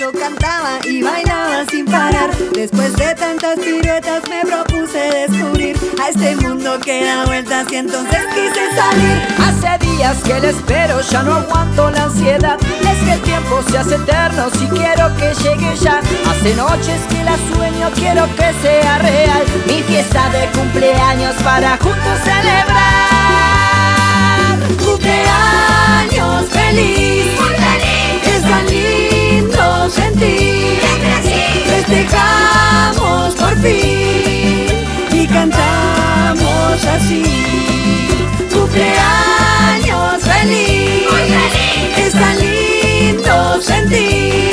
yo cantaba y bailaba sin parar. Después de tantas piruetas me propuse descubrir a este mundo que da vueltas y entonces quise salir. Hace días que le espero, ya no aguanto la ansiedad. Es que el tiempo se hace eterno si quiero que llegue ya. Hace noches que la sueño, quiero que sea real. Mi fiesta de cumpleaños para juntos celebrar. Cumpleaños feliz, Festejamos por fin y cantamos así. Cumpleaños feliz, es tan lindo sentir.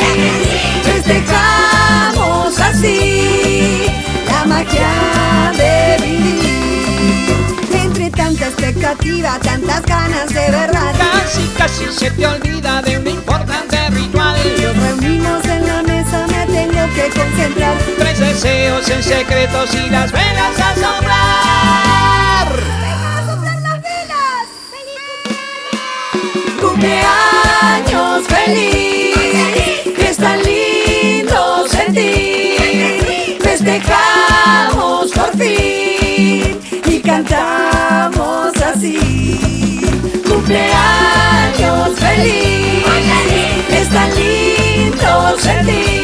Festejamos así la magia de vivir. Entre tanta expectativa, tantas ganas de verdad. Casi, casi se te olvida de un concentrar. Tres deseos en secretos y las velas a soplar. Cumpleaños feliz, que es tan lindo sentir. Festejamos por fin y cantamos así. Cumpleaños feliz, es tan lindo sentir.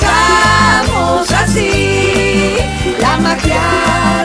Festejamos así la magia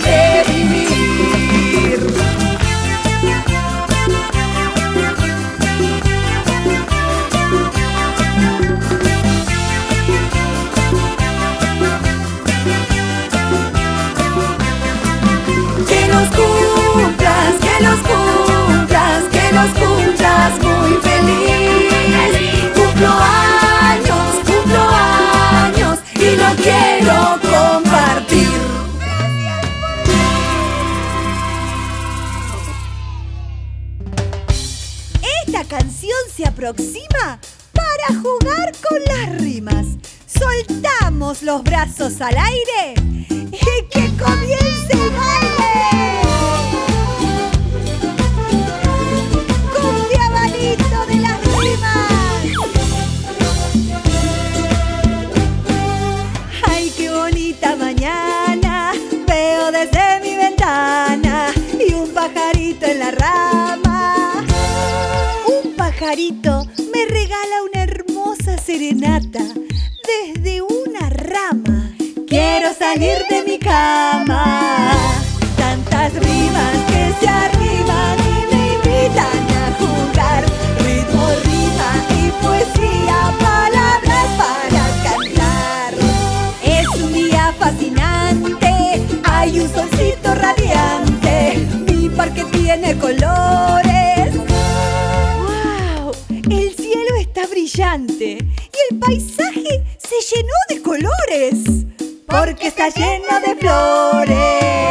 llenó de colores. Porque está lleno de flores.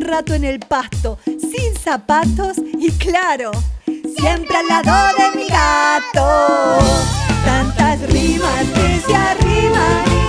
Rato en el pasto, sin zapatos y claro, siempre al lado de mi gato. Tantas rimas que se arriman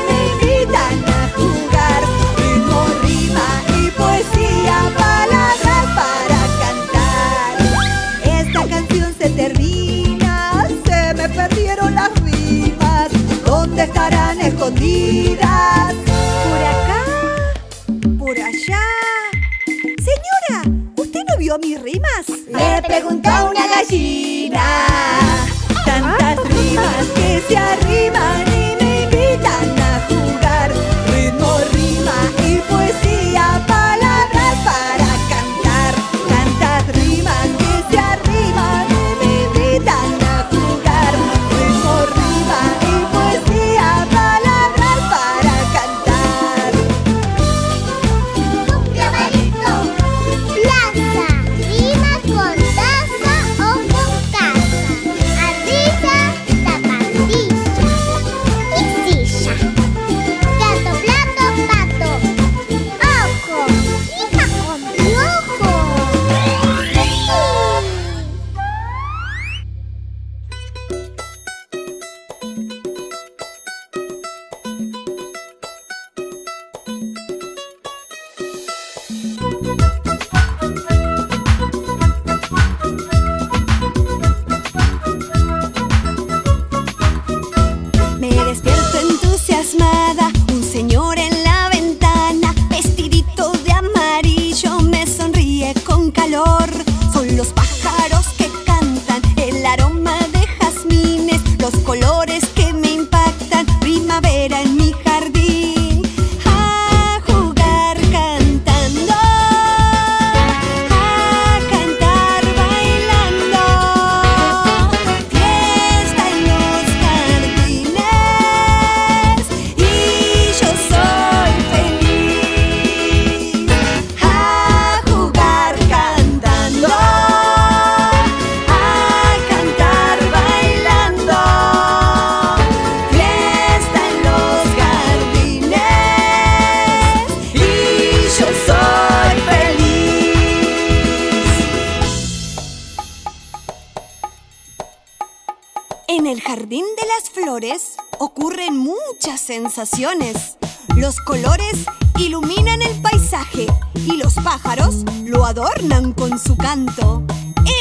Los colores iluminan el paisaje y los pájaros lo adornan con su canto.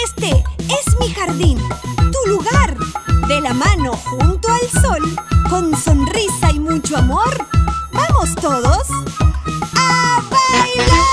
Este es mi jardín, tu lugar. De la mano junto al sol, con sonrisa y mucho amor, vamos todos a bailar.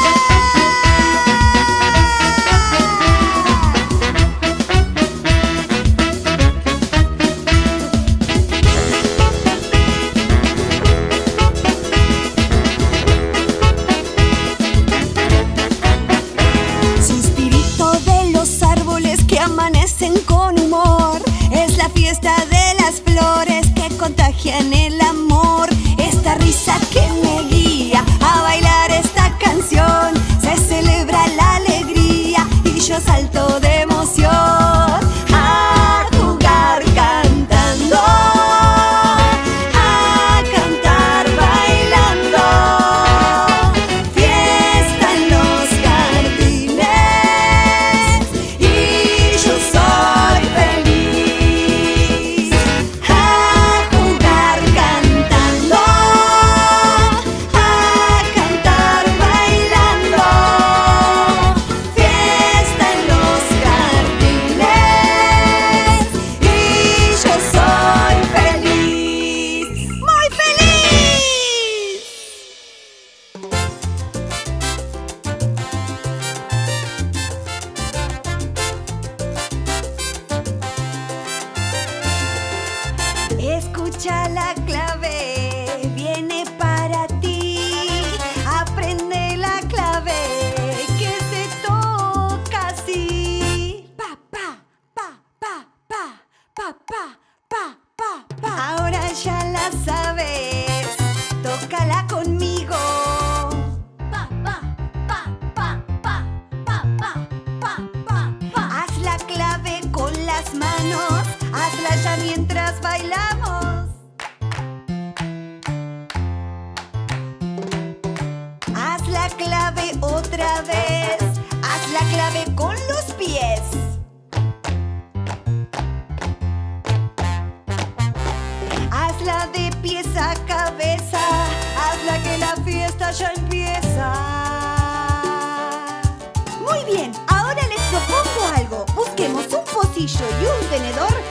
escucha Haz la clave con los pies. Hazla de pies a cabeza. Hazla que la fiesta ya empieza. Muy bien, ahora les propongo algo. Busquemos un pocillo y un tenedor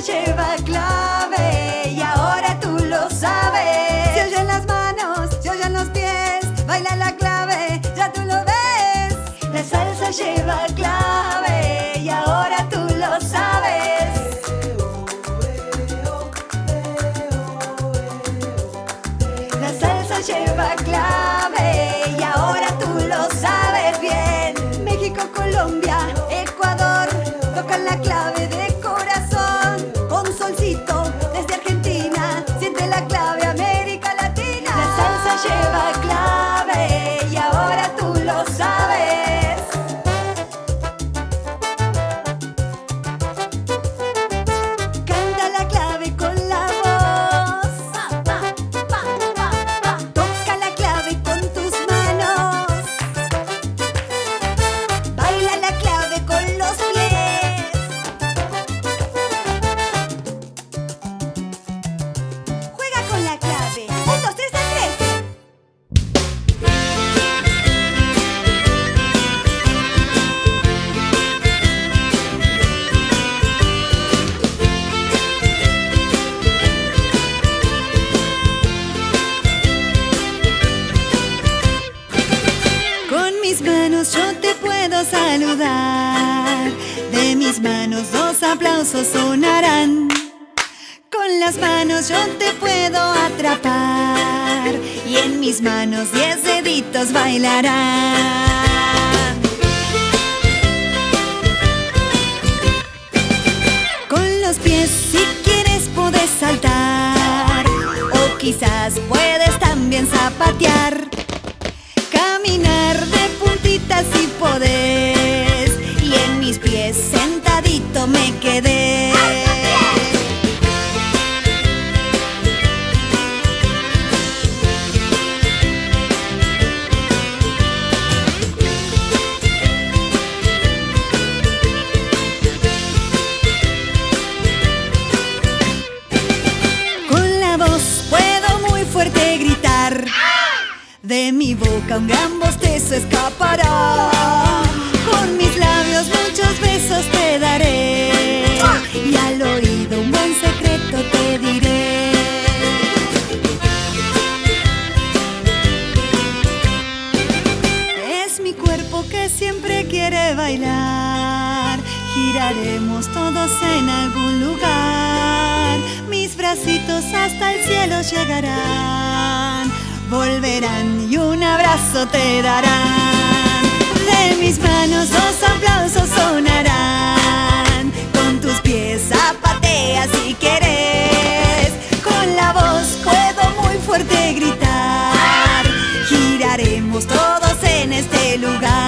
lleva clave y ahora tú lo sabes. Se oyen las manos, se oyen los pies, baila la clave, ya tú lo ves. La salsa lleva clave. Las manos yo te puedo atrapar y en mis manos diez deditos bailarán. Con los pies si quieres puedes saltar o quizás puedes también zapatear. Caminar de puntitas si podés y en mis pies sentadito me quedé. Giraremos todos en algún lugar. Mis bracitos hasta el cielo llegarán. Volverán y un abrazo te darán. De mis manos dos aplausos sonarán. Con tus pies zapatea si quieres. Con la voz puedo muy fuerte gritar. Giraremos todos en este lugar.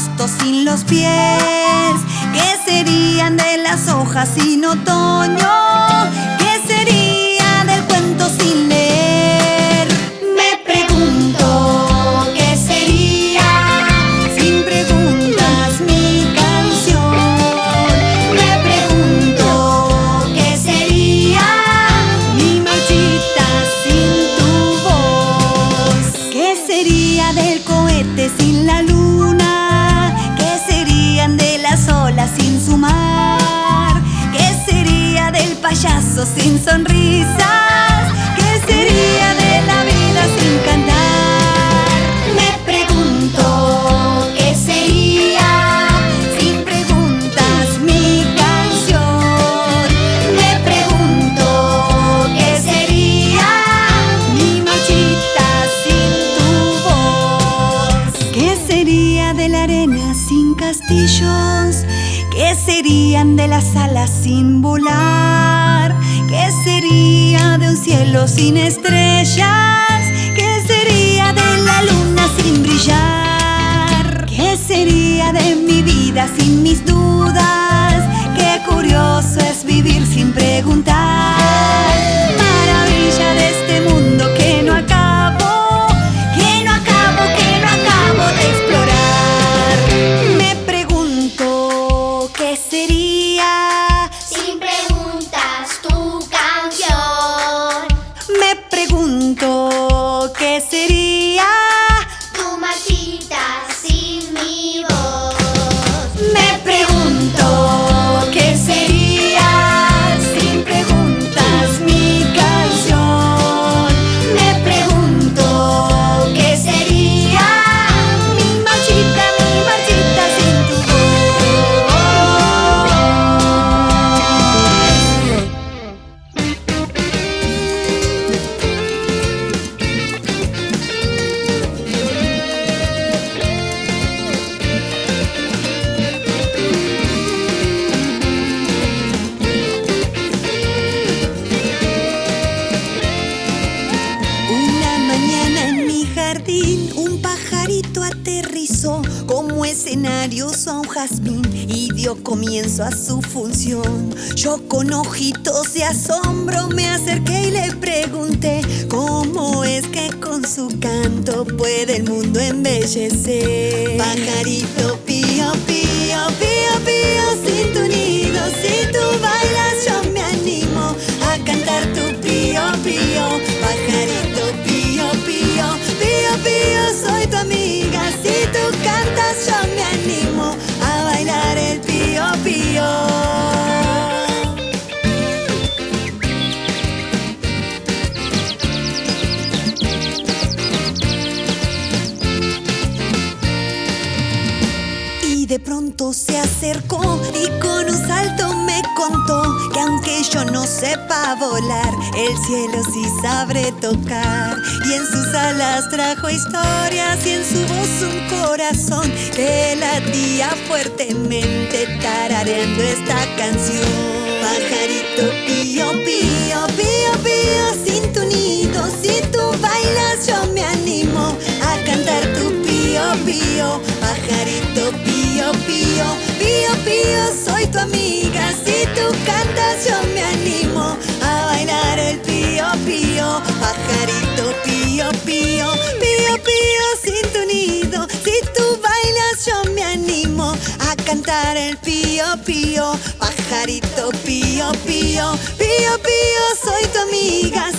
Pasto sin los pies? ¿Qué serían de las hojas sin otoño? ¿Qué sería del cuento sin sin sonrisas? ¿Qué sería de la vida sin cantar? Me pregunto, ¿qué sería sin preguntas mi canción? Me pregunto, ¿qué sería mi marchita sin tu voz? ¿Qué sería de la arena sin castillos? ¿Qué serían de las alas sin volar? Cielo sin estrellas? Escenario a un jazmín y dio comienzo a su función. Yo con ojitos de asombro me acerqué y le pregunté cómo es que con su canto puede el mundo embellecer. Pajarito pío, pío, pío, pío, sin tu nido, si tú bailas yo me animo a cantar tu pío, pío, pajarito pío, pío, pío, pío, soy tu amiga, sepa volar, el cielo sí sabe tocar. Y en sus alas trajo historias y en su voz un corazón que latía fuertemente tarareando esta canción. Pajarito pío, pío, pío, pío, sin tu nido, si tú bailas yo me animo a cantar tu pío, pío, pajarito pío, pío, pío, pío, soy tu amiga, si tú cantas yo me animo a bailar el pío, pío, pajarito pío, pío, pío, pío, sin tu nido, si tú bailas yo me animo a cantar el pío, pío, pajarito pío, pío, pío, pío, soy tu amiga,